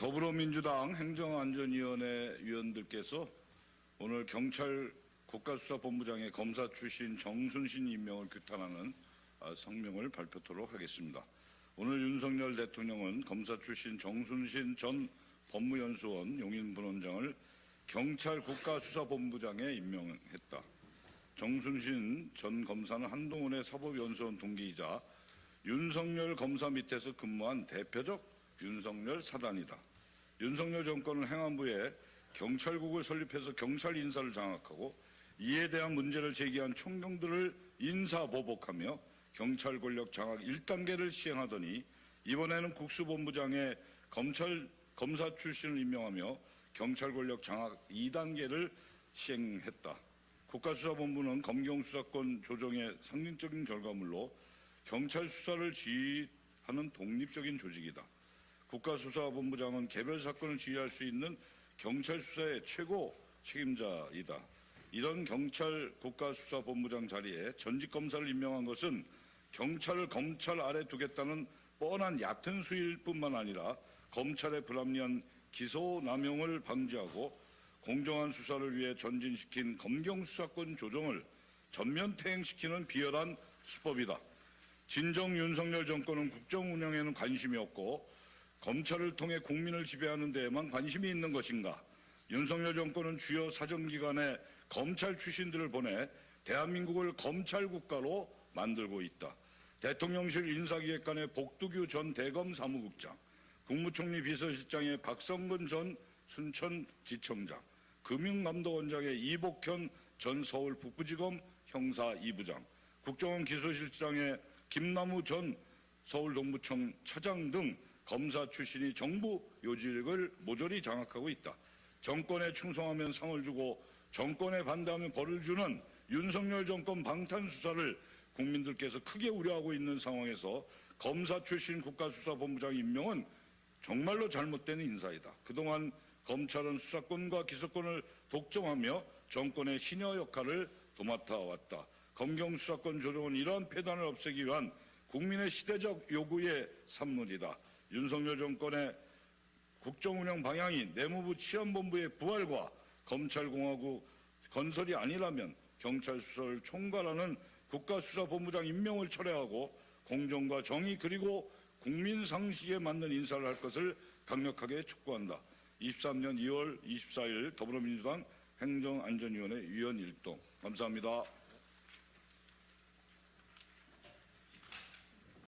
더불어민주당 행정안전위원회 위원들께서 오늘 경찰 국가수사본부장의 검사 출신 정순신 임명을 규탄하는 아, 성명을 발표토록 하겠습니다. 오늘 윤석열 대통령은 검사 출신 정순신 전 법무연수원 용인분원장을 경찰 국가수사본부장에 임명했다. 정순신 전 검사는 한동훈의 사법연수원 동기이자 윤석열 검사 밑에서 근무한 대표적 윤석열 사단이다. 윤석열 정권은 행안부에 경찰국을 설립해서 경찰 인사를 장악하고 이에 대한 문제를 제기한 총경들을 인사보복하며 경찰 권력 장악 1단계를 시행하더니 이번에는 국수본부장에 검찰 검사 출신을 임명하며 경찰 권력 장악 2단계를 시행했다. 국가수사본부는 검경 수사권 조정의 상징적인 결과물로 경찰 수사를 지휘하는 독립적인 조직이다. 국가수사본부장은 개별 사건을 지휘할 수 있는 경찰 수사의 최고 책임자이다. 이런 경찰 국가수사본부장 자리에 전직 검사를 임명한 것은 경찰을 검찰 아래 두겠다는 뻔한 얕은 수일 뿐만 아니라 검찰의 불합리한 기소 남용을 방지하고 공정한 수사를 위해 전진시킨 검경 수사권 조정을 전면 퇴행시키는 비열한 수법이다. 진정 윤석열 정권은 국정 운영에는 관심이 없고 검찰을 통해 국민을 지배하는 데에만 관심이 있는 것인가? 윤석열 정권은 주요 사정기관에 검찰 출신들을 보내 대한민국을 검찰 국가로 만들고 있다. 대통령실 인사기획관의 복두규 전 대검 사무국장, 국무총리 비서실장의 박성근 전 순천지청장, 금융감독원장의 이복현 전 서울 북부지검 형사 2부장, 국정원 기소실장의 김남우 전 서울동부청 차장 등 검사 출신이 정부 요직을 모조리 장악하고 있다. 정권에 충성하면 상을 주고 정권에 반대하면 벌을 주는 윤석열 정권 방탄 수사를 국민들께서 크게 우려하고 있는 상황에서 검사 출신 국가수사본부장 임명은 정말로 잘못된 인사이다. 그동안 검찰은 수사권과 기소권을 독점하며 정권의 신여 역할을 도맡아 왔다. 검경 수사권 조정은 이러한 폐단을 없애기 위한 국민의 시대적 요구의 산물이다. 윤석열 정권의 국정운영 방향이 내무부 치안본부의 부활과 검찰공화국 건설이 아니라면 경찰 수사를 총괄하는 국가수사본부장 임명을 철회하고 공정과 정의 그리고 국민 상식에 맞는 인사를 할 것을 강력하게 촉구한다. 23년 2월 24일 더불어민주당 행정안전위원회 위원 일동 감사합니다.